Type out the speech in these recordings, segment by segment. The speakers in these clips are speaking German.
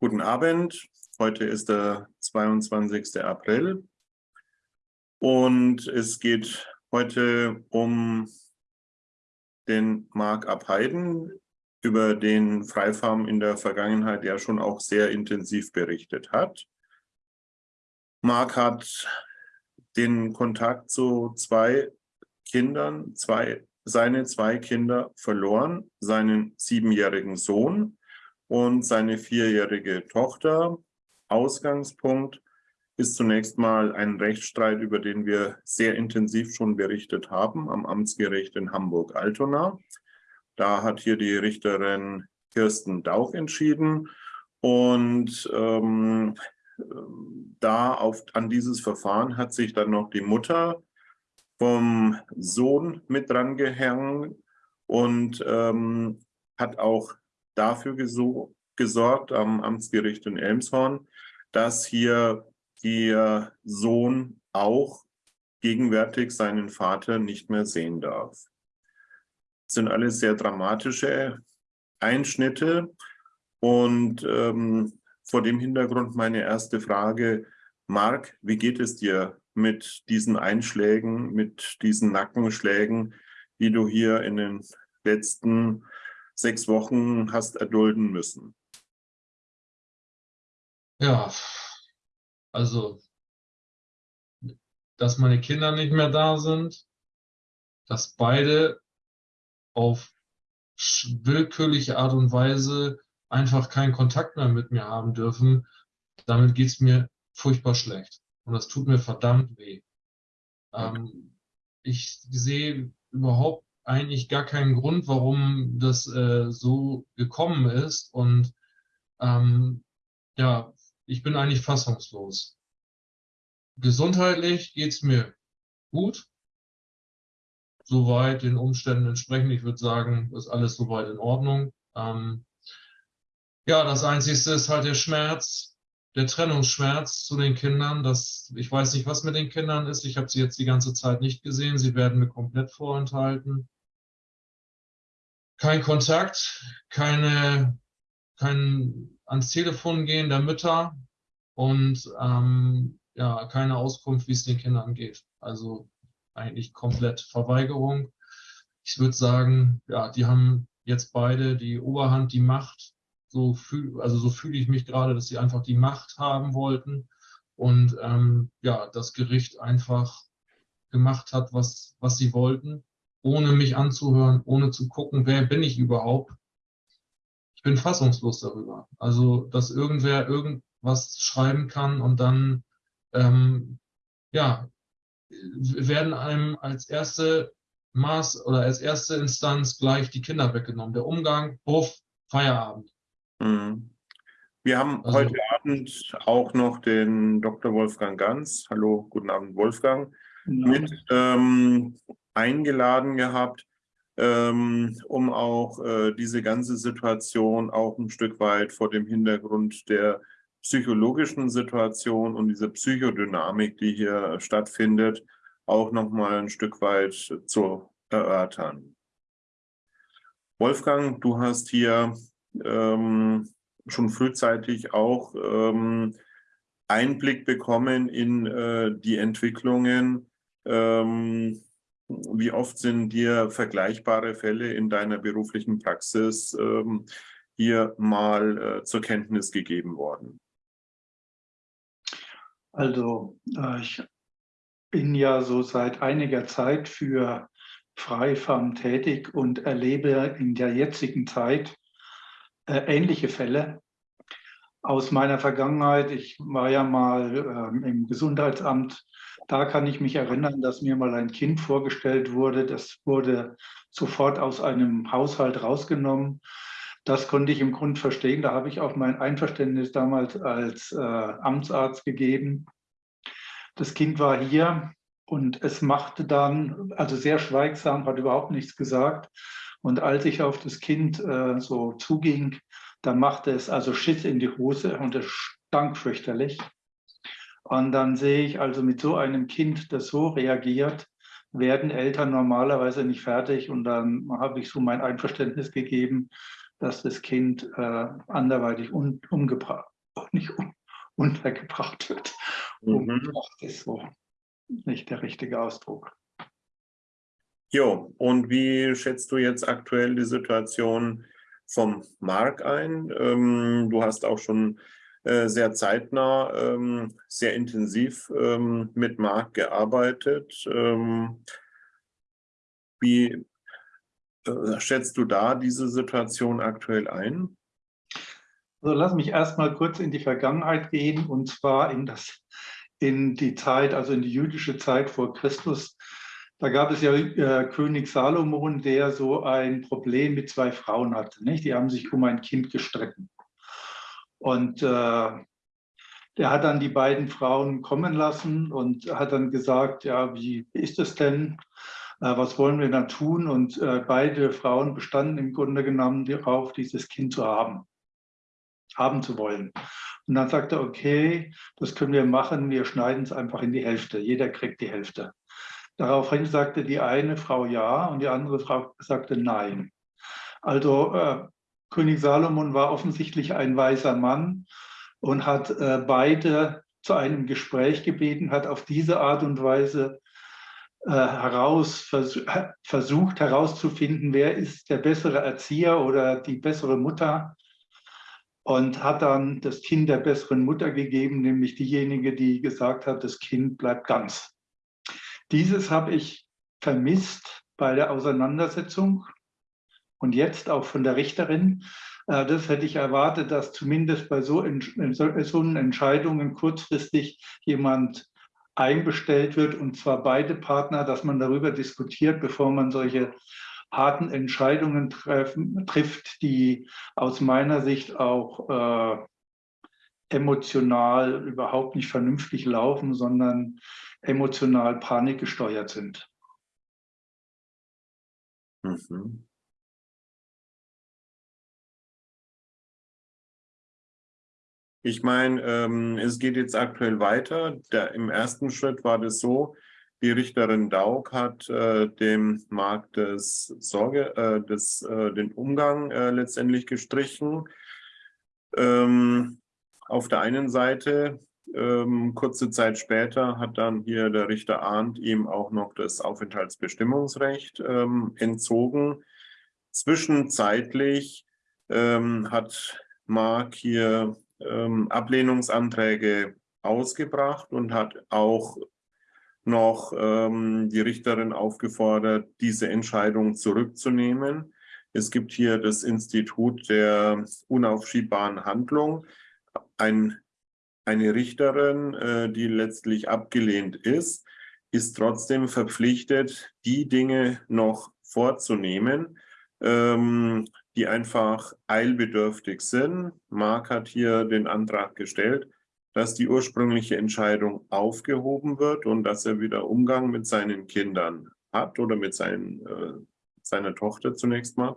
Guten Abend. Heute ist der 22. April und es geht heute um den Mark Abheiden, über den Freifarm in der Vergangenheit ja schon auch sehr intensiv berichtet hat. Mark hat den Kontakt zu zwei Kindern, zwei, seine zwei Kinder verloren, seinen siebenjährigen Sohn und seine vierjährige Tochter. Ausgangspunkt ist zunächst mal ein Rechtsstreit, über den wir sehr intensiv schon berichtet haben am Amtsgericht in Hamburg-Altona. Da hat hier die Richterin Kirsten Dauch entschieden und ähm, da auf, an dieses Verfahren hat sich dann noch die Mutter vom Sohn mit dran gehängt und ähm, hat auch dafür gesorgt am Amtsgericht in Elmshorn, dass hier der Sohn auch gegenwärtig seinen Vater nicht mehr sehen darf. Das sind alles sehr dramatische Einschnitte und ähm, vor dem Hintergrund meine erste Frage, Marc, wie geht es dir mit diesen Einschlägen, mit diesen Nackenschlägen, die du hier in den letzten sechs Wochen hast erdulden müssen? Ja, also, dass meine Kinder nicht mehr da sind, dass beide auf willkürliche Art und Weise einfach keinen Kontakt mehr mit mir haben dürfen, damit geht es mir furchtbar schlecht. Und das tut mir verdammt weh. Okay. Ähm, ich sehe überhaupt eigentlich gar keinen Grund, warum das äh, so gekommen ist. Und ähm, ja, ich bin eigentlich fassungslos. Gesundheitlich geht's mir gut. Soweit den Umständen entsprechend. Ich würde sagen, ist alles soweit in Ordnung. Ähm, ja, das Einzige ist halt der Schmerz, der Trennungsschmerz zu den Kindern. Das, ich weiß nicht, was mit den Kindern ist. Ich habe sie jetzt die ganze Zeit nicht gesehen. Sie werden mir komplett vorenthalten kein Kontakt, keine, kein ans Telefon gehen der Mütter und ähm, ja, keine Auskunft, wie es den Kindern geht. Also eigentlich komplett Verweigerung. Ich würde sagen, ja, die haben jetzt beide die Oberhand, die Macht. So fühl, also so fühle ich mich gerade, dass sie einfach die Macht haben wollten und ähm, ja, das Gericht einfach gemacht hat, was, was sie wollten ohne mich anzuhören, ohne zu gucken, wer bin ich überhaupt. Ich bin fassungslos darüber. Also, dass irgendwer irgendwas schreiben kann und dann, ähm, ja, werden einem als erste Maß oder als erste Instanz gleich die Kinder weggenommen. Der Umgang, Buff, Feierabend. Mhm. Wir haben also, heute Abend auch noch den Dr. Wolfgang Ganz. Hallo, guten Abend, Wolfgang. Mit ähm, eingeladen gehabt, ähm, um auch äh, diese ganze Situation auch ein Stück weit vor dem Hintergrund der psychologischen Situation und dieser Psychodynamik, die hier stattfindet, auch nochmal ein Stück weit zu erörtern. Wolfgang, du hast hier ähm, schon frühzeitig auch ähm, Einblick bekommen in äh, die Entwicklungen ähm, wie oft sind dir vergleichbare Fälle in deiner beruflichen Praxis ähm, hier mal äh, zur Kenntnis gegeben worden? Also äh, ich bin ja so seit einiger Zeit für Freifarm tätig und erlebe in der jetzigen Zeit äh, ähnliche Fälle. Aus meiner Vergangenheit, ich war ja mal ähm, im Gesundheitsamt da kann ich mich erinnern, dass mir mal ein Kind vorgestellt wurde. Das wurde sofort aus einem Haushalt rausgenommen. Das konnte ich im Grund verstehen. Da habe ich auch mein Einverständnis damals als äh, Amtsarzt gegeben. Das Kind war hier und es machte dann, also sehr schweigsam, hat überhaupt nichts gesagt. Und als ich auf das Kind äh, so zuging, dann machte es also Schiss in die Hose und es stank fürchterlich. Und dann sehe ich also mit so einem Kind, das so reagiert, werden Eltern normalerweise nicht fertig. Und dann habe ich so mein Einverständnis gegeben dass das Kind äh, anderweitig un, umgebracht, nicht un, untergebracht wird. Mhm. Umgebracht ist so nicht der richtige Ausdruck. Jo, und wie schätzt du jetzt aktuell die Situation vom Mark ein? Ähm, du hast auch schon sehr zeitnah, ähm, sehr intensiv ähm, mit Mark gearbeitet. Ähm, wie äh, schätzt du da diese Situation aktuell ein? Also lass mich erstmal kurz in die Vergangenheit gehen und zwar in, das, in die Zeit, also in die jüdische Zeit vor Christus. Da gab es ja äh, König Salomon, der so ein Problem mit zwei Frauen hatte. Nicht? Die haben sich um ein Kind gestritten. Und äh, der hat dann die beiden Frauen kommen lassen und hat dann gesagt, ja, wie ist es denn? Äh, was wollen wir dann tun? Und äh, beide Frauen bestanden im Grunde genommen darauf, dieses Kind zu haben, haben zu wollen. Und dann sagte er, okay, das können wir machen, wir schneiden es einfach in die Hälfte. Jeder kriegt die Hälfte. Daraufhin sagte die eine Frau ja und die andere Frau sagte nein. Also äh, König Salomon war offensichtlich ein weiser Mann und hat äh, beide zu einem Gespräch gebeten, hat auf diese Art und Weise äh, heraus, vers versucht herauszufinden, wer ist der bessere Erzieher oder die bessere Mutter und hat dann das Kind der besseren Mutter gegeben, nämlich diejenige, die gesagt hat, das Kind bleibt ganz. Dieses habe ich vermisst bei der Auseinandersetzung und jetzt auch von der Richterin. Äh, das hätte ich erwartet, dass zumindest bei so, so Entscheidungen kurzfristig jemand einbestellt wird, und zwar beide Partner, dass man darüber diskutiert, bevor man solche harten Entscheidungen treffen, trifft, die aus meiner Sicht auch äh, emotional überhaupt nicht vernünftig laufen, sondern emotional panikgesteuert sind. Mhm. Ich meine, ähm, es geht jetzt aktuell weiter. Der, Im ersten Schritt war das so, die Richterin Daug hat äh, dem Markt des Sorge, äh, des, äh, den Umgang äh, letztendlich gestrichen. Ähm, auf der einen Seite, ähm, kurze Zeit später, hat dann hier der Richter Arndt ihm auch noch das Aufenthaltsbestimmungsrecht ähm, entzogen. Zwischenzeitlich ähm, hat Mark hier ähm, Ablehnungsanträge ausgebracht und hat auch noch ähm, die Richterin aufgefordert, diese Entscheidung zurückzunehmen. Es gibt hier das Institut der unaufschiebbaren Handlung. Ein, eine Richterin, äh, die letztlich abgelehnt ist, ist trotzdem verpflichtet, die Dinge noch vorzunehmen, ähm, die einfach eilbedürftig sind. Mark hat hier den Antrag gestellt, dass die ursprüngliche Entscheidung aufgehoben wird und dass er wieder Umgang mit seinen Kindern hat oder mit seinen, äh, seiner Tochter zunächst mal.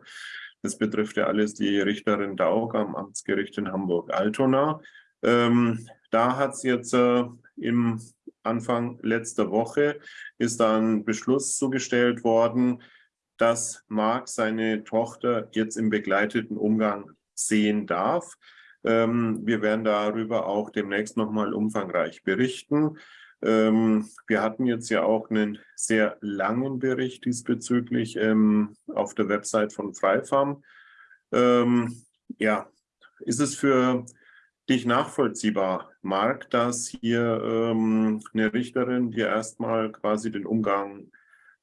Das betrifft ja alles die Richterin Daug am Amtsgericht in Hamburg-Altona. Ähm, da hat es jetzt äh, im Anfang letzter Woche ist dann Beschluss zugestellt worden, dass Mark seine Tochter jetzt im begleiteten Umgang sehen darf. Ähm, wir werden darüber auch demnächst nochmal umfangreich berichten. Ähm, wir hatten jetzt ja auch einen sehr langen Bericht diesbezüglich ähm, auf der Website von Freifarm. Ja, ist es für dich nachvollziehbar, Marc, dass hier eine Richterin dir erstmal quasi den Umgang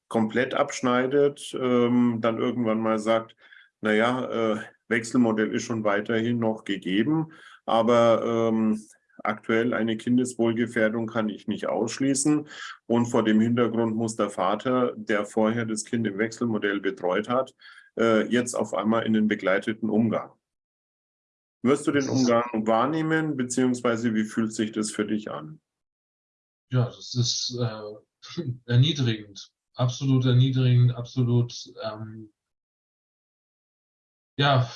komplett abschneidet, ähm, dann irgendwann mal sagt, naja, äh, Wechselmodell ist schon weiterhin noch gegeben, aber ähm, aktuell eine Kindeswohlgefährdung kann ich nicht ausschließen. Und vor dem Hintergrund muss der Vater, der vorher das Kind im Wechselmodell betreut hat, äh, jetzt auf einmal in den begleiteten Umgang. Wirst du den Umgang wahrnehmen, beziehungsweise wie fühlt sich das für dich an? Ja, das ist äh, erniedrigend absolut erniedrigend, absolut, ähm, ja,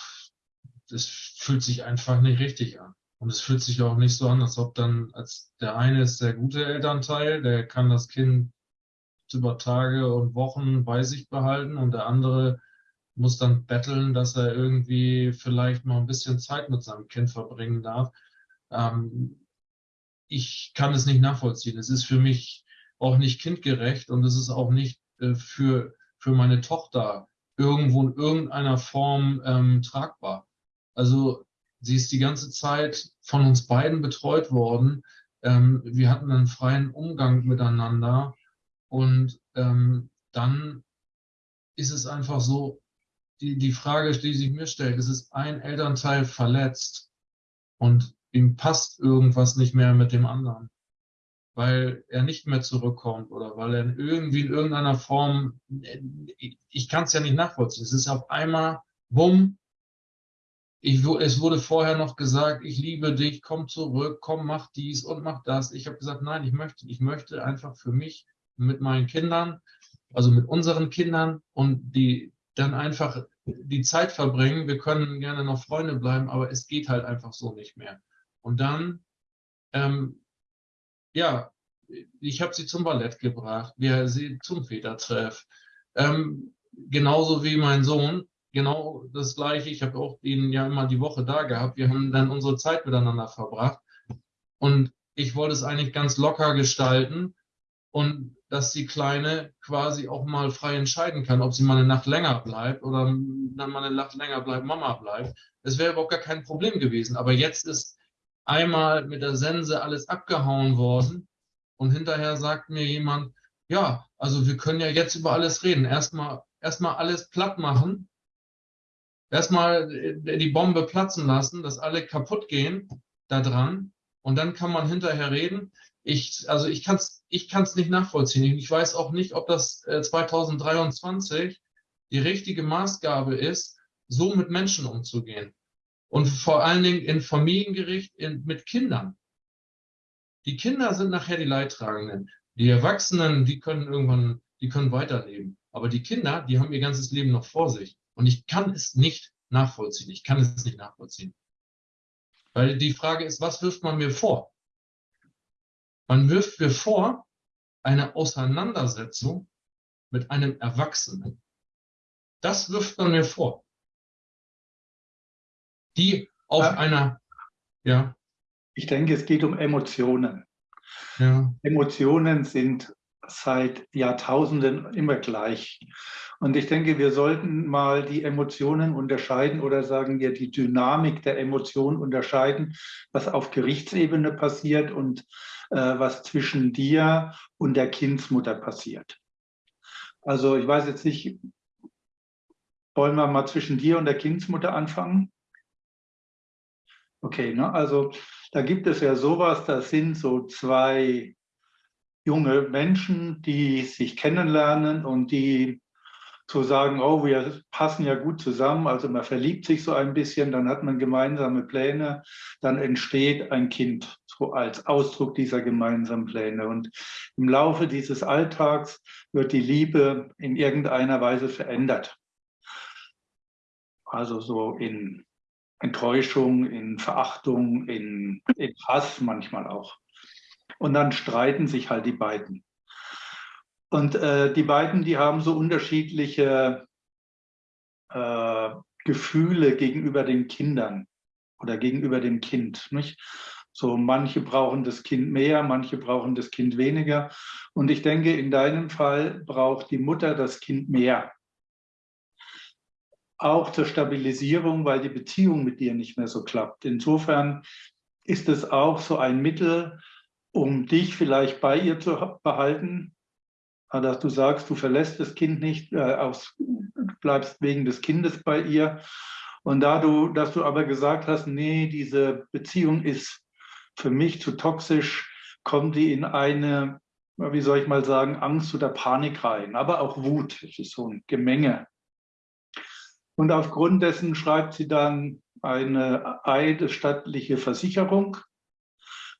es fühlt sich einfach nicht richtig an. Und es fühlt sich auch nicht so an, als ob dann, als der eine ist der gute Elternteil, der kann das Kind über Tage und Wochen bei sich behalten und der andere muss dann betteln, dass er irgendwie vielleicht mal ein bisschen Zeit mit seinem Kind verbringen darf. Ähm, ich kann es nicht nachvollziehen. Es ist für mich auch nicht kindgerecht und es ist auch nicht äh, für, für meine Tochter irgendwo in irgendeiner Form ähm, tragbar. Also sie ist die ganze Zeit von uns beiden betreut worden. Ähm, wir hatten einen freien Umgang miteinander und ähm, dann ist es einfach so, die, die Frage, die sich mir stellt, ist es ein Elternteil verletzt und ihm passt irgendwas nicht mehr mit dem anderen, weil er nicht mehr zurückkommt oder weil er irgendwie in irgendeiner Form, ich kann es ja nicht nachvollziehen, es ist auf einmal, bumm, ich, es wurde vorher noch gesagt, ich liebe dich, komm zurück, komm, mach dies und mach das. Ich habe gesagt, nein, ich möchte, ich möchte einfach für mich mit meinen Kindern, also mit unseren Kindern und die dann einfach die Zeit verbringen. Wir können gerne noch Freunde bleiben, aber es geht halt einfach so nicht mehr. Und dann, ähm, ja, ich habe sie zum Ballett gebracht, wir sie zum Vätertreff. Ähm, genauso wie mein Sohn, genau das Gleiche. Ich habe auch ihn ja immer die Woche da gehabt. Wir haben dann unsere Zeit miteinander verbracht. Und ich wollte es eigentlich ganz locker gestalten und dass die Kleine quasi auch mal frei entscheiden kann, ob sie mal eine Nacht länger bleibt oder dann mal eine Nacht länger bleibt, Mama bleibt. Das wäre überhaupt gar kein Problem gewesen. Aber jetzt ist einmal mit der Sense alles abgehauen worden und hinterher sagt mir jemand, ja, also wir können ja jetzt über alles reden. Erstmal erstmal alles platt machen, erstmal äh, die Bombe platzen lassen, dass alle kaputt gehen da dran und dann kann man hinterher reden. Ich, also ich kann es ich kann's nicht nachvollziehen. Ich weiß auch nicht, ob das 2023 äh, die richtige Maßgabe ist, so mit Menschen umzugehen. Und vor allen Dingen in Familiengericht in, mit Kindern. Die Kinder sind nachher die Leidtragenden. Die Erwachsenen, die können irgendwann, die können weiterleben. Aber die Kinder, die haben ihr ganzes Leben noch vor sich. Und ich kann es nicht nachvollziehen. Ich kann es nicht nachvollziehen. Weil die Frage ist, was wirft man mir vor? Man wirft mir vor, eine Auseinandersetzung mit einem Erwachsenen. Das wirft man mir vor die auf ja. einer, ja. Ich denke, es geht um Emotionen. Ja. Emotionen sind seit Jahrtausenden immer gleich. Und ich denke, wir sollten mal die Emotionen unterscheiden oder sagen wir die Dynamik der Emotionen unterscheiden, was auf Gerichtsebene passiert und äh, was zwischen dir und der Kindsmutter passiert. Also ich weiß jetzt nicht, wollen wir mal zwischen dir und der Kindsmutter anfangen? Okay, ne? also da gibt es ja sowas, das sind so zwei junge Menschen, die sich kennenlernen und die so sagen, oh, wir passen ja gut zusammen, also man verliebt sich so ein bisschen, dann hat man gemeinsame Pläne, dann entsteht ein Kind, so als Ausdruck dieser gemeinsamen Pläne. Und im Laufe dieses Alltags wird die Liebe in irgendeiner Weise verändert. Also so in Enttäuschung, in Verachtung, in, in Hass manchmal auch. Und dann streiten sich halt die beiden. Und äh, die beiden, die haben so unterschiedliche äh, Gefühle gegenüber den Kindern oder gegenüber dem Kind. Nicht? So manche brauchen das Kind mehr, manche brauchen das Kind weniger. Und ich denke, in deinem Fall braucht die Mutter das Kind mehr auch zur Stabilisierung, weil die Beziehung mit dir nicht mehr so klappt. Insofern ist es auch so ein Mittel, um dich vielleicht bei ihr zu behalten, dass du sagst, du verlässt das Kind nicht, äh, aus, bleibst wegen des Kindes bei ihr. Und da du, dass du aber gesagt hast, nee, diese Beziehung ist für mich zu toxisch, kommt die in eine, wie soll ich mal sagen, Angst oder Panik rein, aber auch Wut. Es ist so ein Gemenge. Und aufgrund dessen schreibt sie dann eine eidesstattliche Versicherung.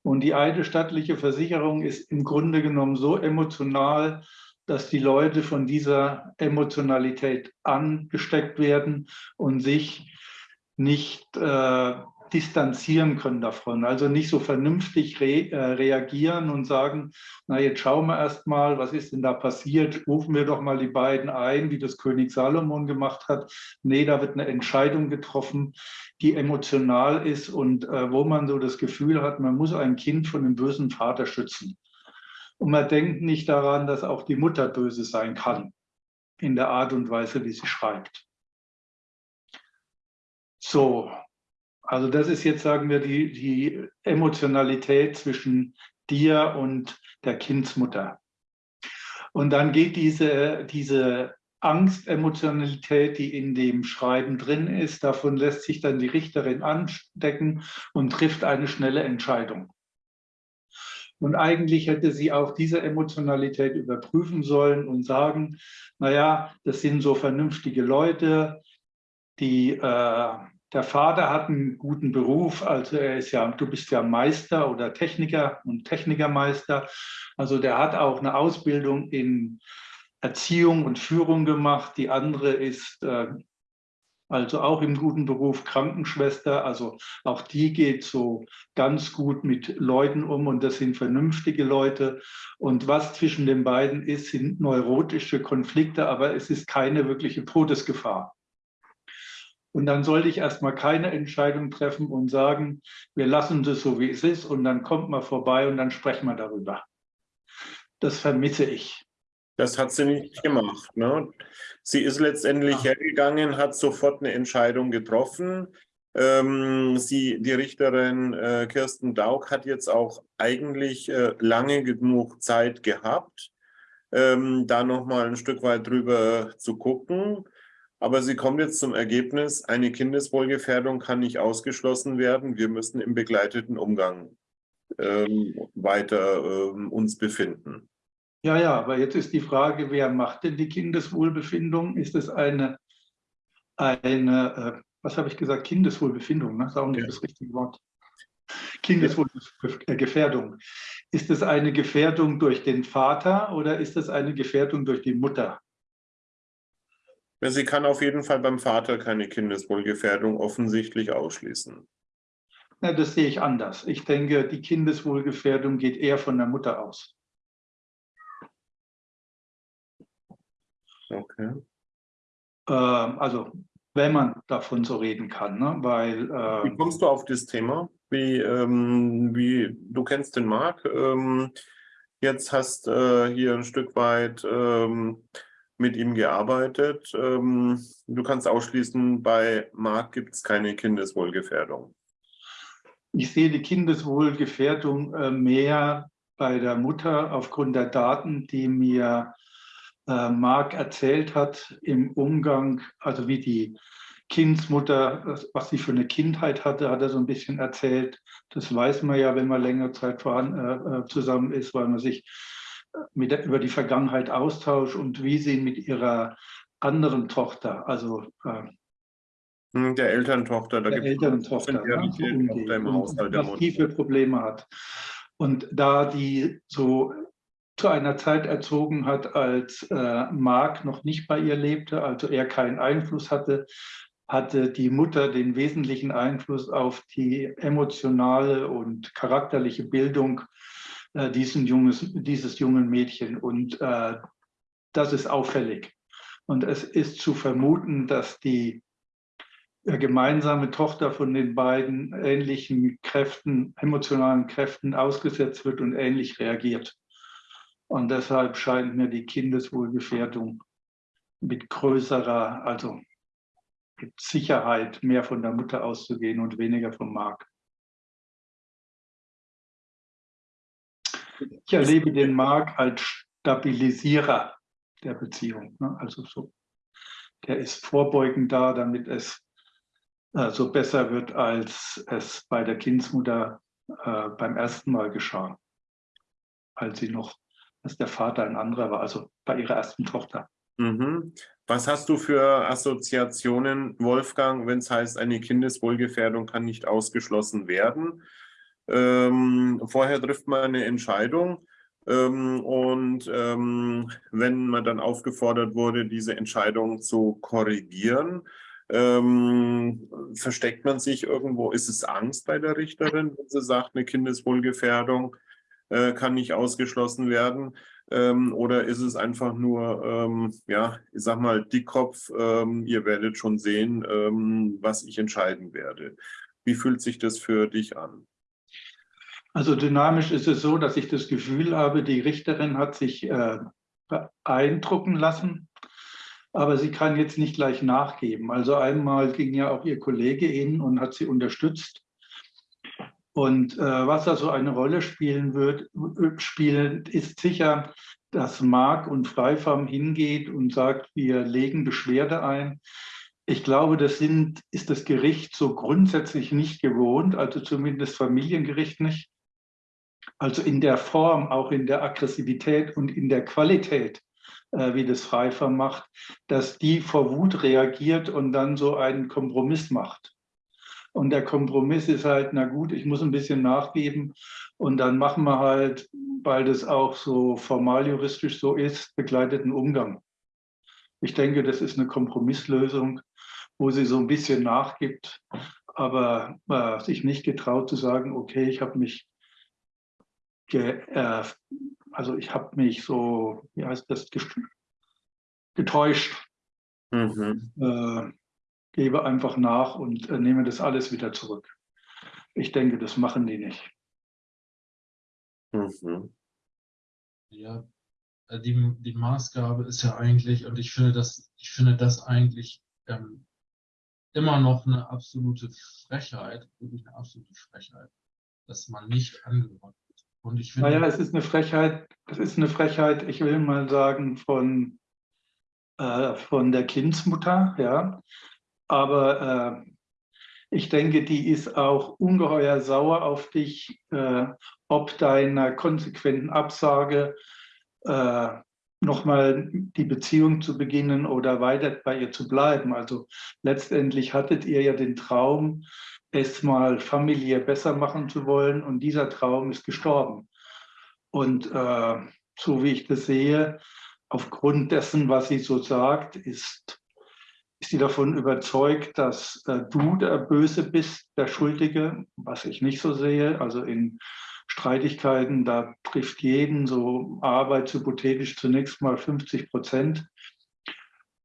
Und die eidesstattliche Versicherung ist im Grunde genommen so emotional, dass die Leute von dieser Emotionalität angesteckt werden und sich nicht äh, distanzieren können davon. Also nicht so vernünftig re, äh, reagieren und sagen, na jetzt schauen wir erst mal, was ist denn da passiert? Rufen wir doch mal die beiden ein, wie das König Salomon gemacht hat. Nee, da wird eine Entscheidung getroffen, die emotional ist und äh, wo man so das Gefühl hat, man muss ein Kind von einem bösen Vater schützen. Und man denkt nicht daran, dass auch die Mutter böse sein kann in der Art und Weise, wie sie schreibt. So, also das ist jetzt, sagen wir, die, die Emotionalität zwischen dir und der Kindsmutter. Und dann geht diese, diese Angstemotionalität, die in dem Schreiben drin ist, davon lässt sich dann die Richterin anstecken und trifft eine schnelle Entscheidung. Und eigentlich hätte sie auch diese Emotionalität überprüfen sollen und sagen, naja, das sind so vernünftige Leute, die äh, der Vater hat einen guten Beruf, also er ist ja, du bist ja Meister oder Techniker und Technikermeister. Also der hat auch eine Ausbildung in Erziehung und Führung gemacht. Die andere ist äh, also auch im guten Beruf Krankenschwester. Also auch die geht so ganz gut mit Leuten um und das sind vernünftige Leute. Und was zwischen den beiden ist, sind neurotische Konflikte, aber es ist keine wirkliche Todesgefahr. Und dann sollte ich erstmal keine Entscheidung treffen und sagen, wir lassen das so, wie es ist und dann kommt man vorbei und dann sprechen wir darüber. Das vermisse ich. Das hat sie nicht gemacht. Ne? Sie ist letztendlich ja. hergegangen, hat sofort eine Entscheidung getroffen. Ähm, sie, die Richterin äh, Kirsten Daug hat jetzt auch eigentlich äh, lange genug Zeit gehabt, ähm, da nochmal ein Stück weit drüber zu gucken. Aber sie kommt jetzt zum Ergebnis, eine Kindeswohlgefährdung kann nicht ausgeschlossen werden. Wir müssen im begleiteten Umgang ähm, weiter ähm, uns befinden. Ja, ja, aber jetzt ist die Frage, wer macht denn die Kindeswohlbefindung? Ist es eine, eine äh, was habe ich gesagt, Kindeswohlbefindung, ne? das ist auch nicht ja. das richtige Wort. Kindeswohlgefährdung. Ist es eine Gefährdung durch den Vater oder ist es eine Gefährdung durch die Mutter? Sie kann auf jeden Fall beim Vater keine Kindeswohlgefährdung offensichtlich ausschließen. Na, das sehe ich anders. Ich denke, die Kindeswohlgefährdung geht eher von der Mutter aus. Okay. Ähm, also, wenn man davon so reden kann, ne? weil... Äh, wie kommst du auf das Thema? Wie, ähm, wie du kennst den Marc, ähm, jetzt hast äh, hier ein Stück weit ähm, mit ihm gearbeitet. Ähm, du kannst ausschließen, bei Marc gibt es keine Kindeswohlgefährdung. Ich sehe die Kindeswohlgefährdung äh, mehr bei der Mutter aufgrund der Daten, die mir äh, Marc erzählt hat im Umgang, also wie die Kindsmutter, was sie für eine Kindheit hatte, hat er so ein bisschen erzählt. Das weiß man ja, wenn man länger Zeit äh, zusammen ist, weil man sich mit der, über die Vergangenheit austauscht und wie sie mit ihrer anderen Tochter, also äh, der Elterntochter, da der Elterntochter, ja, so umgeht im Haushalt was die für Probleme hat. Und da die so zu einer Zeit erzogen hat, als äh, Mark noch nicht bei ihr lebte, also er keinen Einfluss hatte, hatte die Mutter den wesentlichen Einfluss auf die emotionale und charakterliche Bildung äh, diesen junges, dieses jungen Mädchen. Und äh, das ist auffällig. Und es ist zu vermuten, dass die äh, gemeinsame Tochter von den beiden ähnlichen Kräften, emotionalen Kräften ausgesetzt wird und ähnlich reagiert. Und deshalb scheint mir die Kindeswohlgefährdung mit größerer, also mit Sicherheit mehr von der Mutter auszugehen und weniger vom Markt. Ich erlebe den Marc als Stabilisierer der Beziehung. Ne? Also so, der ist vorbeugend da, damit es äh, so besser wird, als es bei der Kindsmutter äh, beim ersten Mal geschah, als sie noch, als der Vater ein anderer war, also bei ihrer ersten Tochter. Mhm. Was hast du für Assoziationen, Wolfgang, wenn es heißt, eine Kindeswohlgefährdung kann nicht ausgeschlossen werden? Ähm, vorher trifft man eine Entscheidung ähm, und ähm, wenn man dann aufgefordert wurde, diese Entscheidung zu korrigieren, Ähm, versteckt man sich irgendwo? Ist es Angst bei der Richterin, wenn sie sagt, eine Kindeswohlgefährdung äh, kann nicht ausgeschlossen werden? Ähm, oder ist es einfach nur, ähm, ja, ich sag mal, Dickkopf, ihr werdet schon sehen, was ich entscheiden werde. Wie fühlt sich das für dich an? Also dynamisch ist es so, dass ich das Gefühl habe, die Richterin hat sich äh, beeindrucken lassen, aber sie kann jetzt nicht gleich nachgeben. Also einmal ging ja auch ihr Kollege in und hat sie unterstützt. Und äh, was da so eine Rolle spielen wird, spielen, ist sicher, dass Mark und Freifarm hingeht und sagt, wir legen Beschwerde ein. Ich glaube, das sind, ist das Gericht so grundsätzlich nicht gewohnt, also zumindest Familiengericht nicht. Also in der Form, auch in der Aggressivität und in der Qualität, äh, wie das Freifarm macht, dass die vor Wut reagiert und dann so einen Kompromiss macht. Und der Kompromiss ist halt, na gut, ich muss ein bisschen nachgeben und dann machen wir halt, weil das auch so formal juristisch so ist, begleiteten Umgang. Ich denke, das ist eine Kompromisslösung, wo sie so ein bisschen nachgibt, aber äh, sich nicht getraut zu sagen, okay, ich habe mich, äh, also ich habe mich so, wie heißt das, getäuscht. Mhm. Äh, gebe einfach nach und äh, nehme das alles wieder zurück. Ich denke, das machen die nicht. Mhm. Ja, äh, die, die Maßgabe ist ja eigentlich, und ich finde das, ich finde das eigentlich ähm, immer noch eine absolute Frechheit, wirklich eine absolute Frechheit, dass man nicht angehört wird. Und ich finde. Naja, es ist eine Frechheit, es ist eine Frechheit, ich will mal sagen, von, äh, von der Kindsmutter, ja, aber äh, ich denke, die ist auch ungeheuer sauer auf dich, äh, ob deiner konsequenten Absage äh, nochmal die Beziehung zu beginnen oder weiter bei ihr zu bleiben. Also letztendlich hattet ihr ja den Traum, es mal familiär besser machen zu wollen und dieser Traum ist gestorben. Und äh, so wie ich das sehe, aufgrund dessen, was sie so sagt, ist ist sie davon überzeugt, dass äh, du der Böse bist, der Schuldige, was ich nicht so sehe. Also in Streitigkeiten, da trifft jeden so arbeitshypothetisch zunächst mal 50 Prozent.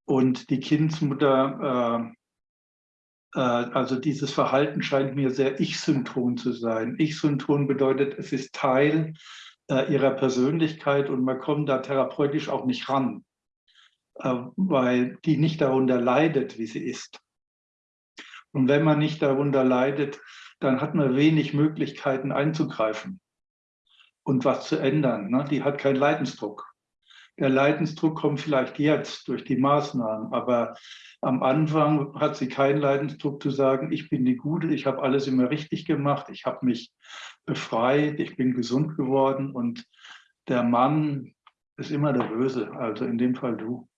Und die Kindsmutter, äh, also dieses Verhalten scheint mir sehr Ich-synchron zu sein. Ich-synchron bedeutet, es ist Teil äh, ihrer Persönlichkeit und man kommt da therapeutisch auch nicht ran. Äh, weil die nicht darunter leidet, wie sie ist. Und wenn man nicht darunter leidet, dann hat man wenig Möglichkeiten einzugreifen und was zu ändern. Ne? Die hat keinen Leidensdruck. Der Leidensdruck kommt vielleicht jetzt durch die Maßnahmen, aber am Anfang hat sie keinen Leidensdruck zu sagen, ich bin die Gute, ich habe alles immer richtig gemacht, ich habe mich befreit, ich bin gesund geworden und der Mann ist immer der Böse, also in dem Fall du.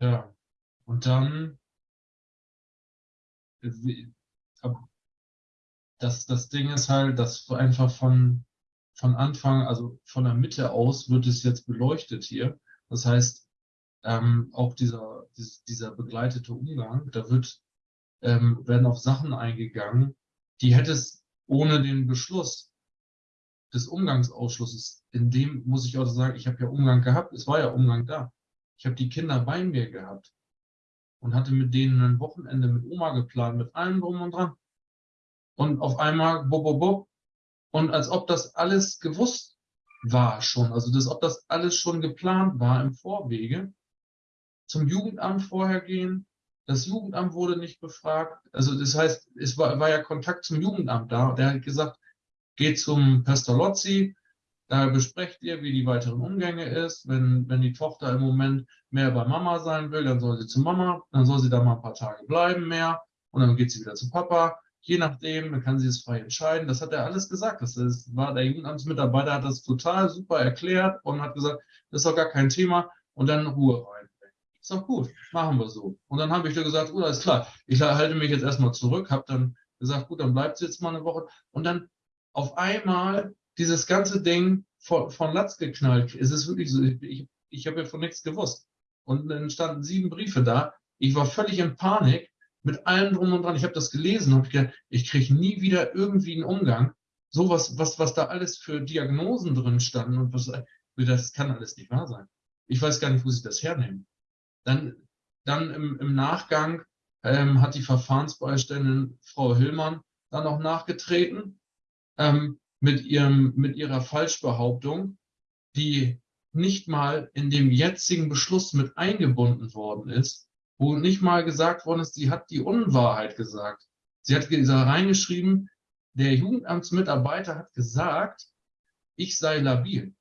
Ja, und dann, das, das Ding ist halt, dass einfach von, von Anfang, also von der Mitte aus wird es jetzt beleuchtet hier. Das heißt, ähm, auch dieser, dieser begleitete Umgang, da wird, ähm, werden auf Sachen eingegangen, die hätte es ohne den Beschluss des Umgangsausschusses, in dem muss ich auch sagen, ich habe ja Umgang gehabt, es war ja Umgang da. Ich habe die Kinder bei mir gehabt und hatte mit denen ein Wochenende mit Oma geplant, mit allem drum und dran. Und auf einmal, bo, bo, bo. Und als ob das alles gewusst war schon, also als ob das alles schon geplant war im Vorwege. Zum Jugendamt vorher gehen. Das Jugendamt wurde nicht befragt. Also das heißt, es war, war ja Kontakt zum Jugendamt da. Der hat gesagt, geht zum Pestalozzi, da besprecht ihr, wie die weiteren Umgänge ist. Wenn, wenn die Tochter im Moment mehr bei Mama sein will, dann soll sie zu Mama, dann soll sie da mal ein paar Tage bleiben mehr und dann geht sie wieder zu Papa. Je nachdem, dann kann sie es frei entscheiden. Das hat er alles gesagt. Das ist, war der Jugendamtsmitarbeiter hat das total super erklärt und hat gesagt, das ist doch gar kein Thema und dann Ruhe rein. Ist doch gut, machen wir so. Und dann habe ich da gesagt, oh, ist klar. Ich halte mich jetzt erstmal zurück, habe dann gesagt, gut, dann bleibt sie jetzt mal eine Woche. Und dann auf einmal dieses ganze Ding von, von Latz geknallt. Es ist wirklich so, ich, ich habe ja von nichts gewusst. Und dann standen sieben Briefe da. Ich war völlig in Panik mit allem drum und dran. Ich habe das gelesen und gedacht, ich kriege nie wieder irgendwie einen Umgang. Sowas, was, was da alles für Diagnosen drin standen und was, das kann alles nicht wahr sein. Ich weiß gar nicht, wo sie das hernehmen. Dann, dann im, im Nachgang ähm, hat die Verfahrensbeiständin Frau Hillmann dann noch nachgetreten ähm, mit, ihrem, mit ihrer Falschbehauptung, die nicht mal in dem jetzigen Beschluss mit eingebunden worden ist, wo nicht mal gesagt worden ist, sie hat die Unwahrheit gesagt. Sie hat reingeschrieben, der Jugendamtsmitarbeiter hat gesagt, ich sei labil.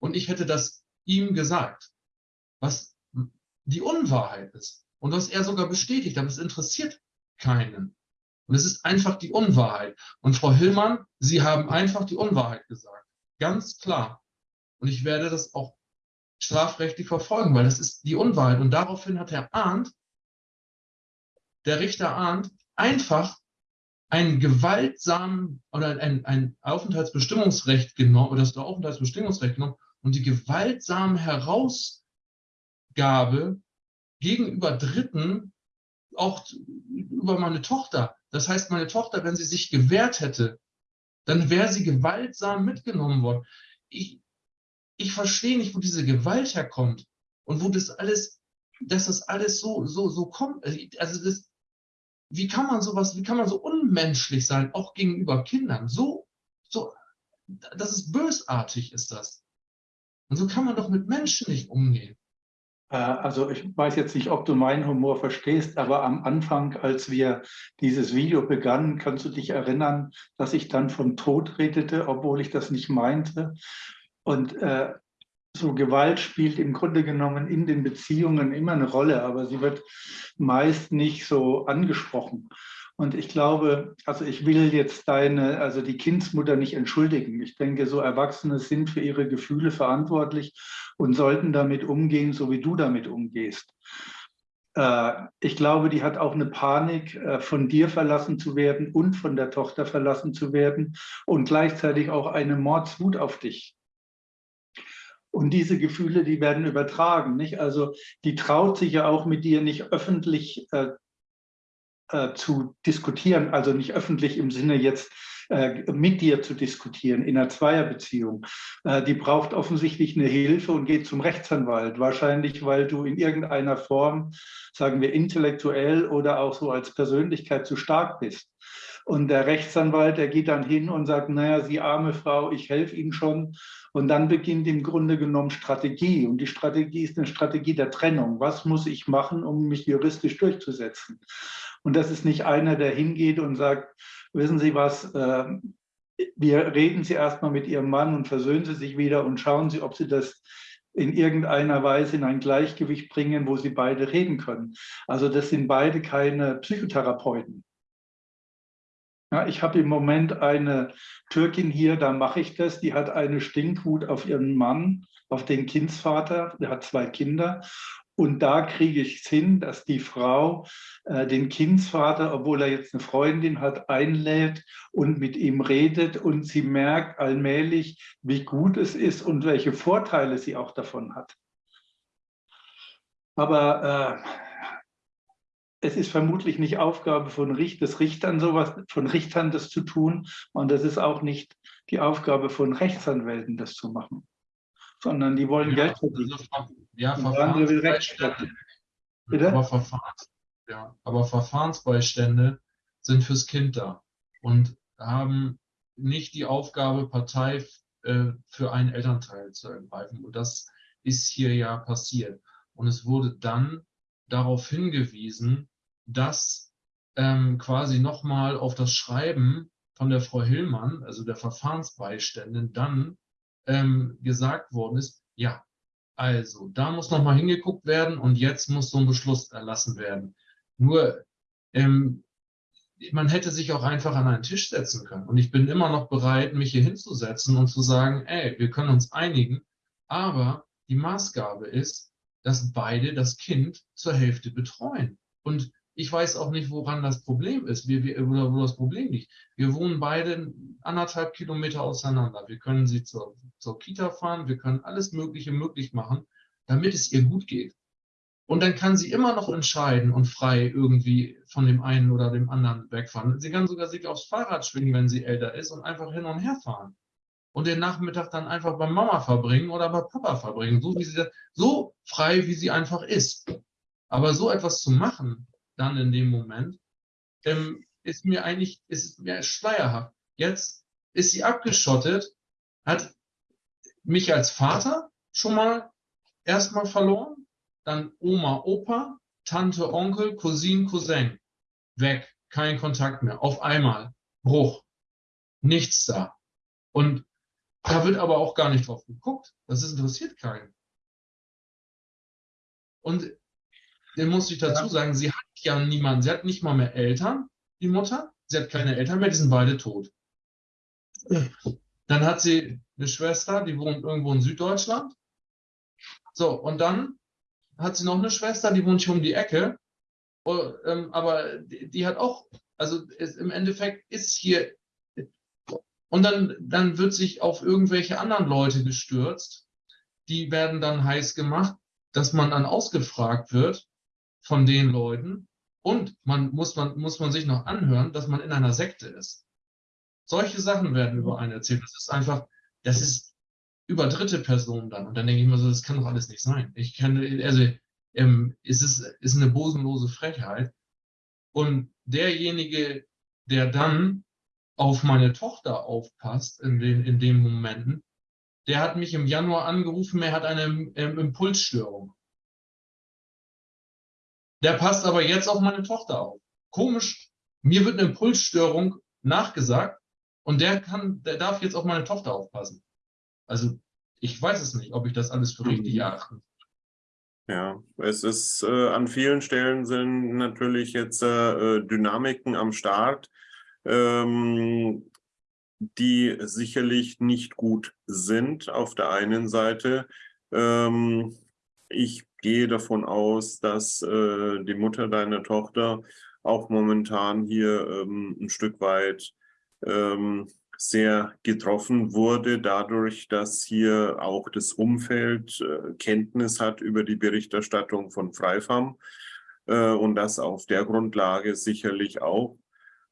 Und ich hätte das ihm gesagt, was die Unwahrheit ist. Und was er sogar bestätigt, aber es interessiert keinen. Und es ist einfach die Unwahrheit. Und Frau Hillmann, Sie haben einfach die Unwahrheit gesagt. Ganz klar. Und ich werde das auch strafrechtlich verfolgen, weil das ist die Unwahrheit. Und daraufhin hat Herr Arndt, der Richter Arndt, einfach einen gewaltsamen oder ein, ein Aufenthaltsbestimmungsrecht genommen, oder das Aufenthaltsbestimmungsrecht genommen und die gewaltsame Herausgabe gegenüber Dritten, auch über meine Tochter. Das heißt, meine Tochter, wenn sie sich gewehrt hätte, dann wäre sie gewaltsam mitgenommen worden. Ich, ich verstehe nicht, wo diese Gewalt herkommt und wo das alles, dass das alles so, so, so kommt. Also das, wie kann man sowas, wie kann man so unmenschlich sein, auch gegenüber Kindern? So, so, das ist bösartig, ist das. Und so kann man doch mit Menschen nicht umgehen. Äh, also ich weiß jetzt nicht, ob du meinen Humor verstehst, aber am Anfang, als wir dieses Video begannen, kannst du dich erinnern, dass ich dann von Tod redete, obwohl ich das nicht meinte. Und äh, so Gewalt spielt im Grunde genommen in den Beziehungen immer eine Rolle, aber sie wird meist nicht so angesprochen. Und ich glaube, also ich will jetzt deine, also die Kindsmutter nicht entschuldigen. Ich denke, so Erwachsene sind für ihre Gefühle verantwortlich und sollten damit umgehen, so wie du damit umgehst. Äh, ich glaube, die hat auch eine Panik, äh, von dir verlassen zu werden und von der Tochter verlassen zu werden und gleichzeitig auch eine Mordswut auf dich. Und diese Gefühle, die werden übertragen. Nicht? Also die traut sich ja auch mit dir nicht öffentlich äh, äh, zu diskutieren, also nicht öffentlich im Sinne jetzt äh, mit dir zu diskutieren in einer Zweierbeziehung. Äh, die braucht offensichtlich eine Hilfe und geht zum Rechtsanwalt. Wahrscheinlich, weil du in irgendeiner Form, sagen wir intellektuell oder auch so als Persönlichkeit zu stark bist. Und der Rechtsanwalt, der geht dann hin und sagt, naja, Sie arme Frau, ich helfe Ihnen schon. Und dann beginnt im Grunde genommen Strategie. Und die Strategie ist eine Strategie der Trennung. Was muss ich machen, um mich juristisch durchzusetzen? Und das ist nicht einer, der hingeht und sagt, wissen Sie was, äh, wir reden Sie erstmal mit Ihrem Mann und versöhnen Sie sich wieder und schauen Sie, ob Sie das in irgendeiner Weise in ein Gleichgewicht bringen, wo Sie beide reden können. Also das sind beide keine Psychotherapeuten. Ja, ich habe im Moment eine Türkin hier, da mache ich das, die hat eine Stinkwut auf ihren Mann, auf den Kindsvater, der hat zwei Kinder. Und da kriege ich es hin, dass die Frau äh, den Kindsvater, obwohl er jetzt eine Freundin hat, einlädt und mit ihm redet. Und sie merkt allmählich, wie gut es ist und welche Vorteile sie auch davon hat. Aber äh, es ist vermutlich nicht Aufgabe von Richt des Richtern, sowas von Richtern das zu tun. Und es ist auch nicht die Aufgabe von Rechtsanwälten, das zu machen. Sondern die wollen ja, Geld verdienen. Also ja, Verfahrensbeistände. Aber, Verfahrens, ja, aber Verfahrensbeistände sind fürs Kind da und haben nicht die Aufgabe, Partei äh, für einen Elternteil zu ergreifen. Und das ist hier ja passiert. Und es wurde dann darauf hingewiesen, dass ähm, quasi nochmal auf das Schreiben von der Frau Hillmann, also der Verfahrensbeiständin, dann ähm, gesagt worden ist, ja, also, da muss nochmal hingeguckt werden und jetzt muss so ein Beschluss erlassen werden. Nur, ähm, man hätte sich auch einfach an einen Tisch setzen können. Und ich bin immer noch bereit, mich hier hinzusetzen und zu sagen, ey, wir können uns einigen, aber die Maßgabe ist, dass beide das Kind zur Hälfte betreuen. Und ich weiß auch nicht, woran das Problem ist, wir, wir, oder wo das Problem liegt. Wir wohnen beide anderthalb Kilometer auseinander. Wir können sie zur, zur Kita fahren, wir können alles Mögliche möglich machen. damit es ihr gut geht. Und dann kann sie immer noch entscheiden und frei irgendwie von dem einen oder dem anderen wegfahren. Sie kann sogar sich aufs Fahrrad schwingen, wenn sie älter ist und einfach hin und her fahren. Und den Nachmittag dann einfach bei Mama verbringen oder bei Papa verbringen, so wie sie so frei, wie sie einfach ist. Aber so etwas zu machen, dann in dem Moment, ähm, ist mir eigentlich, ist mir schleierhaft. Jetzt ist sie abgeschottet, hat mich als Vater schon mal erstmal verloren, dann Oma, Opa, Tante, Onkel, Cousin, Cousin. Weg, kein Kontakt mehr. Auf einmal. Bruch. Nichts da. Und da wird aber auch gar nicht drauf geguckt. Das ist, interessiert keinen. Und den muss ich dazu sagen, sie hat ja niemanden. Sie hat nicht mal mehr Eltern, die Mutter. Sie hat keine Eltern mehr, die sind beide tot. Dann hat sie eine Schwester, die wohnt irgendwo in Süddeutschland. So, und dann hat sie noch eine Schwester, die wohnt hier um die Ecke. Oh, ähm, aber die, hat auch, also im Endeffekt ist hier, und dann, dann wird sich auf irgendwelche anderen Leute gestürzt. Die werden dann heiß gemacht, dass man dann ausgefragt wird von den Leuten. Und man muss, man muss man sich noch anhören, dass man in einer Sekte ist. Solche Sachen werden über einen erzählt. Das ist einfach, das ist über dritte Personen dann. Und dann denke ich mir so, das kann doch alles nicht sein. Ich kann, also ähm, es ist, ist eine bosenlose Frechheit. Und derjenige, der dann auf meine Tochter aufpasst in den, in den Momenten, der hat mich im Januar angerufen, er hat eine ähm, Impulsstörung. Der passt aber jetzt auf meine Tochter auf. Komisch, mir wird eine Impulsstörung nachgesagt und der kann, der darf jetzt auf meine Tochter aufpassen. Also ich weiß es nicht, ob ich das alles für richtig mhm. erachte. Ja, es ist äh, an vielen Stellen sind natürlich jetzt äh, Dynamiken am Start, ähm, die sicherlich nicht gut sind auf der einen Seite. Ähm, ich gehe davon aus, dass äh, die Mutter deiner Tochter auch momentan hier ähm, ein Stück weit ähm, sehr getroffen wurde, dadurch, dass hier auch das Umfeld äh, Kenntnis hat über die Berichterstattung von Freifam äh, und dass auf der Grundlage sicherlich auch,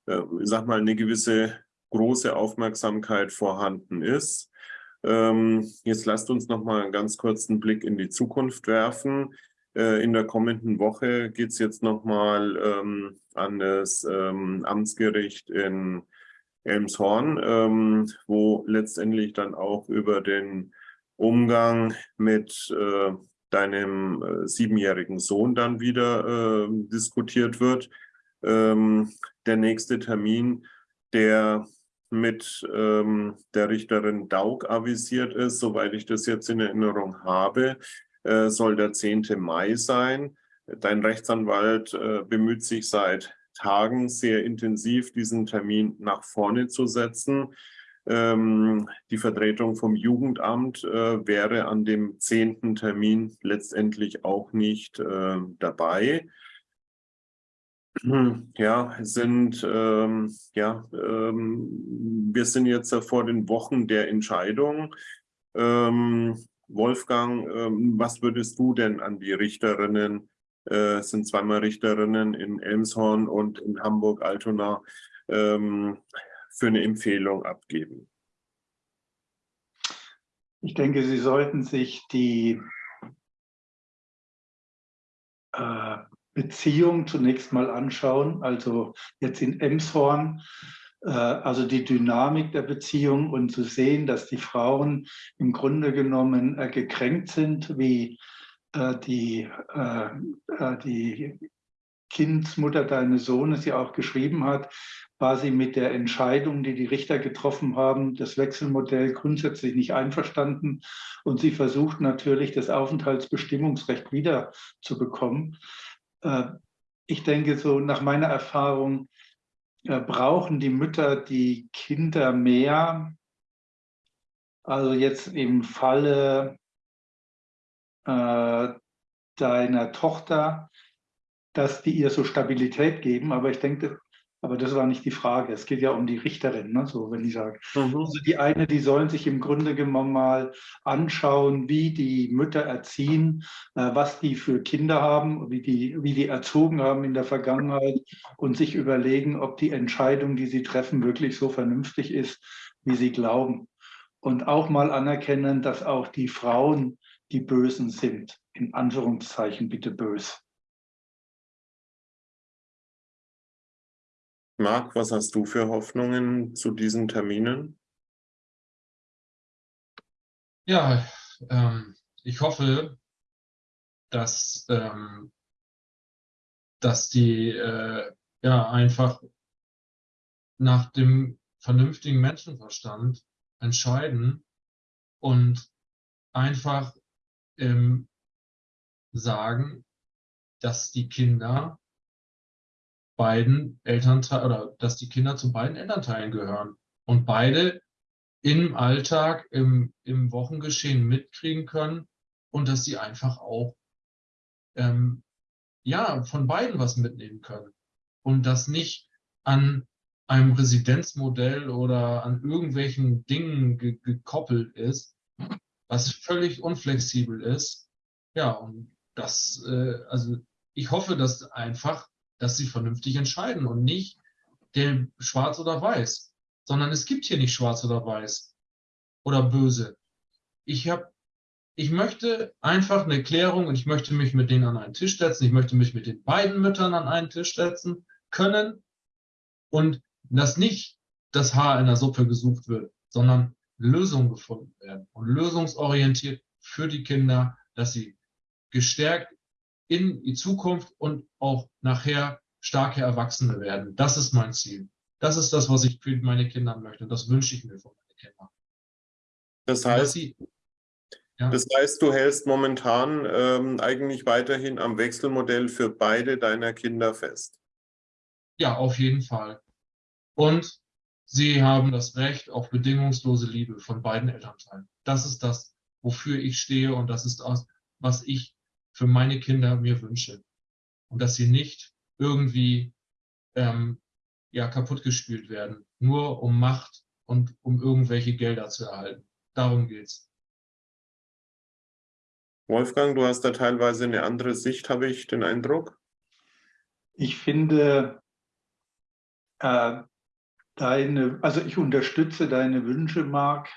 äh, ich sag mal, eine gewisse große Aufmerksamkeit vorhanden ist. Ähm, jetzt lasst uns noch mal einen ganz kurzen Blick in die Zukunft werfen. Äh, in der kommenden Woche geht es jetzt noch mal ähm, an das ähm, Amtsgericht in Elmshorn, ähm, wo letztendlich dann auch über den Umgang mit äh, deinem äh, siebenjährigen Sohn dann wieder äh, diskutiert wird. Ähm, der nächste Termin, der mit ähm, der Richterin Daug avisiert ist, soweit ich das jetzt in Erinnerung habe, äh, soll der 10. Mai sein. Dein Rechtsanwalt äh, bemüht sich seit Tagen sehr intensiv diesen Termin nach vorne zu setzen. Ähm, die Vertretung vom Jugendamt äh, wäre an dem zehnten Termin letztendlich auch nicht äh, dabei. Ja, sind, ähm, ja, ähm, wir sind jetzt vor den Wochen der Entscheidung. Ähm, Wolfgang, ähm, was würdest du denn an die Richterinnen äh, sind zweimal Richterinnen in Elmshorn und in Hamburg-Altona ähm, für eine Empfehlung abgeben? Ich denke, Sie sollten sich die äh, Beziehung zunächst mal anschauen, also jetzt in Emshorn, äh, also die Dynamik der Beziehung und zu sehen, dass die Frauen im Grunde genommen äh, gekränkt sind, wie äh, die, die Kindsmutter deines Sohnes ja auch geschrieben hat, war sie mit der Entscheidung, die die Richter getroffen haben, das Wechselmodell grundsätzlich nicht einverstanden. Und sie versucht natürlich, das Aufenthaltsbestimmungsrecht wiederzubekommen. Ich denke, so nach meiner Erfahrung brauchen die Mütter die Kinder mehr. Also jetzt im Falle äh, deiner Tochter, dass die ihr so Stabilität geben. Aber ich denke, Aber das war nicht die Frage. Es geht ja um die Richterin, ne? so wenn ich sage. Mhm. Also die eine, die sollen sich im Grunde genommen mal anschauen, wie die Mütter erziehen, äh, was die für Kinder haben, wie die, wie die erzogen haben in der Vergangenheit und sich überlegen, ob die Entscheidung, die sie treffen, wirklich so vernünftig ist, wie sie glauben. Und auch mal anerkennen, dass auch die Frauen die Bösen sind. In Anführungszeichen bitte bös. Marc, was hast du für Hoffnungen zu diesen Terminen? Ja, ähm, ich hoffe, dass, ähm, dass die äh, ja einfach nach dem vernünftigen Menschenverstand entscheiden und einfach ähm, sagen, dass die Kinder beiden Elternteilen oder dass die Kinder zu beiden Elternteilen gehören und beide im Alltag, im, im Wochengeschehen mitkriegen können und dass sie einfach auch ähm, ja von beiden was mitnehmen können und das nicht an einem Residenzmodell oder an irgendwelchen Dingen ge gekoppelt ist, was völlig unflexibel ist. Ja, und das, äh, also ich hoffe, dass einfach dass sie vernünftig entscheiden und nicht der schwarz oder weiß, sondern es gibt hier nicht schwarz oder weiß oder böse. Ich habe ich möchte einfach eine Klärung und ich möchte mich mit denen an einen Tisch setzen. Ich möchte mich mit den beiden Müttern an einen Tisch setzen können und dass nicht das Haar in der Suppe gesucht wird, sondern Lösungen gefunden werden und lösungsorientiert für die Kinder, dass sie gestärkt in die Zukunft und auch nachher starke Erwachsene werden. Das ist mein Ziel. Das ist das, was ich für meine Kinder möchte. Das wünsche ich mir von meinen Kindern. Das heißt, sie, ja. das heißt, du hältst momentan ähm, eigentlich weiterhin am Wechselmodell für beide deiner Kinder fest. Ja, auf jeden Fall. Und sie haben das Recht auf bedingungslose Liebe von beiden Elternteilen. Das ist das, wofür ich stehe und das ist das, was ich für meine Kinder mir wünsche. Und dass sie nicht irgendwie ähm, ja, kaputtgespielt werden, nur um Macht und um irgendwelche Gelder zu erhalten. Darum geht's. Wolfgang, du hast da teilweise eine andere Sicht, habe ich den Eindruck. Ich finde, äh, deine, also ich unterstütze deine Wünsche, Marc,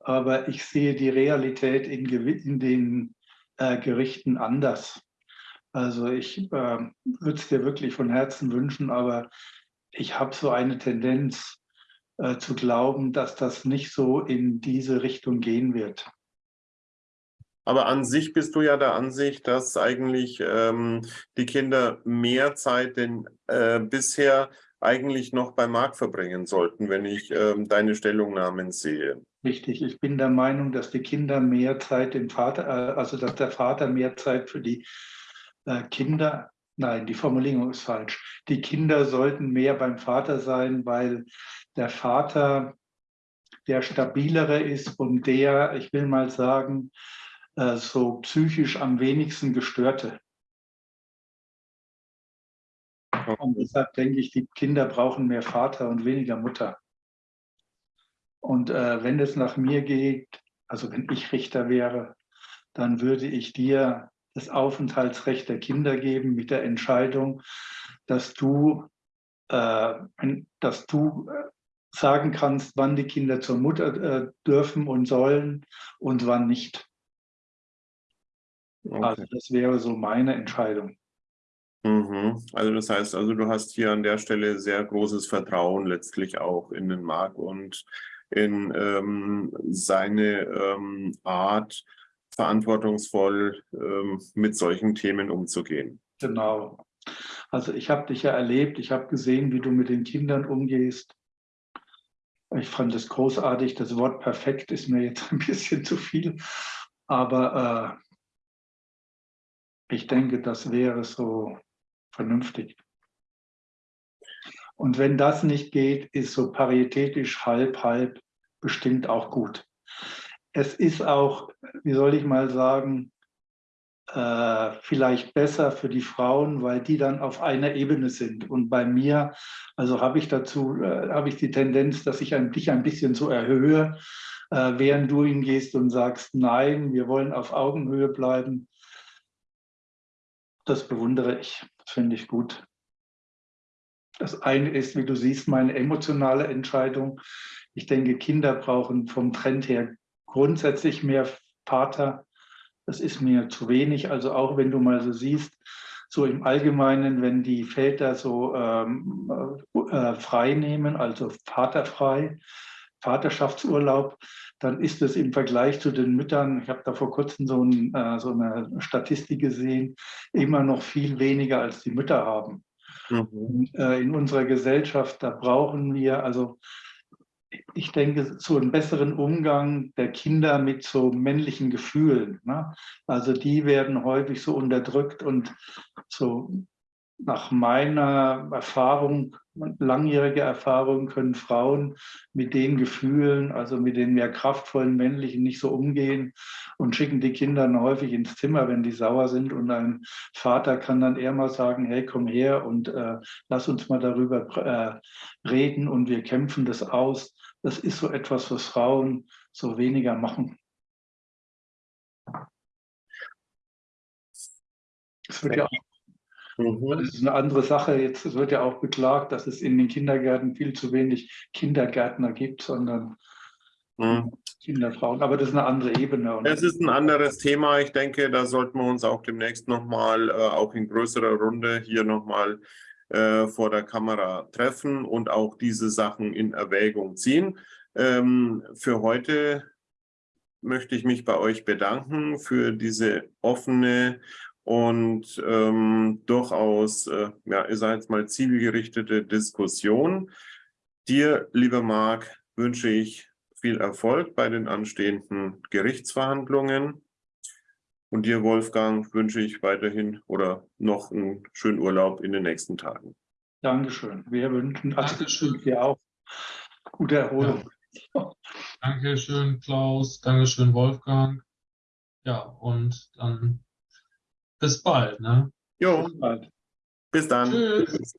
aber ich sehe die Realität in, in den äh, Gerichten anders. Also ich äh, würde es dir wirklich von Herzen wünschen, aber ich habe so eine Tendenz äh, zu glauben, dass das nicht so in diese Richtung gehen wird. Aber an sich bist du ja der Ansicht, dass eigentlich ähm, die Kinder mehr Zeit denn äh, bisher eigentlich noch bei Marc verbringen sollten, wenn ich ähm, deine Stellungnahmen sehe. Richtig, ich bin der Meinung, dass die Kinder mehr Zeit dem Vater, äh, also dass der Vater mehr Zeit für die äh, Kinder, nein, die Formulierung ist falsch. Die Kinder sollten mehr beim Vater sein, weil der Vater der stabilere ist und der, ich will mal sagen, äh, so psychisch am wenigsten gestörte. Und deshalb denke ich, die Kinder brauchen mehr Vater und weniger Mutter. Und äh, wenn es nach mir geht, also wenn ich Richter wäre, dann würde ich dir das Aufenthaltsrecht der Kinder geben mit der Entscheidung, dass du, äh, dass du äh, sagen kannst, wann die Kinder zur Mutter äh, dürfen und sollen und wann nicht. Okay. Also das wäre so meine Entscheidung. Mhm. Also das heißt, also du hast hier an der Stelle sehr großes Vertrauen letztlich auch in den Marc und in ähm, seine ähm, Art, verantwortungsvoll ähm, mit solchen Themen umzugehen. Genau. Also ich habe dich ja erlebt, ich habe gesehen, wie du mit den Kindern umgehst. Ich fand es großartig. Das Wort perfekt ist mir jetzt ein bisschen zu viel. Aber äh, ich denke, das wäre so vernünftig. Und wenn das nicht geht, ist so paritätisch halb, halb bestimmt auch gut es ist auch, wie soll ich mal sagen, äh, vielleicht besser für die Frauen, weil die dann auf einer Ebene sind. Und bei mir, also habe ich dazu, äh, habe ich die Tendenz, dass ich ein, dich ein bisschen so erhöhe, äh, während du hingehst und sagst, nein, wir wollen auf Augenhöhe bleiben. Das bewundere ich, finde ich gut. Das eine ist, wie du siehst, meine emotionale Entscheidung. Ich denke, Kinder brauchen vom Trend her grundsätzlich mehr Vater. Das ist mir zu wenig. Also auch wenn du mal so siehst, so im Allgemeinen, wenn die Väter so ähm, äh, frei nehmen, also vaterfrei, Vaterschaftsurlaub, dann ist es im Vergleich zu den Müttern, ich habe da vor kurzem so, ein, äh, so, eine Statistik gesehen, immer noch viel weniger als die Mütter haben. Mhm. Und, äh, in unserer Gesellschaft, da brauchen wir, also ich denke, so einen besseren Umgang der Kinder mit so männlichen Gefühlen. Ne? Also die werden häufig so unterdrückt und so nach meiner Erfahrung, langjährige Erfahrung, können Frauen mit den Gefühlen, also mit den mehr kraftvollen männlichen nicht so umgehen und schicken die Kinder häufig ins Zimmer, wenn die sauer sind. Und ein Vater kann dann eher mal sagen, hey, komm her und äh, lass uns mal darüber äh, reden und wir kämpfen das aus. Das ist so etwas, was Frauen so weniger machen. Es wird ja auch Mhm. Das ist eine andere Sache. Jetzt wird ja auch beklagt, dass es in den Kindergärten viel zu wenig Kindergärtner gibt, sondern mhm. Kinderfrauen. Aber das ist eine andere Ebene. Es ist ein anderes Thema. Ich denke, da sollten wir uns auch demnächst nochmal, äh, auch in größerer Runde, hier nochmal äh, vor der Kamera treffen und auch diese Sachen in Erwägung ziehen. Ähm, für heute möchte ich mich bei euch bedanken für diese offene und ähm, durchaus, äh, ja, ich sage jetzt mal, zielgerichtete Diskussion. Dir, lieber Marc, wünsche ich viel Erfolg bei den anstehenden Gerichtsverhandlungen. Und dir, Wolfgang, wünsche ich weiterhin oder noch einen schönen Urlaub in den nächsten Tagen. Dankeschön. Wir wünschen Dankeschön. dir auch gute Erholung. Ja. Dankeschön, Klaus. Dankeschön, Wolfgang. Ja, und dann bis bald. Ne? Jo, bis, bald. bis dann. Tschüss.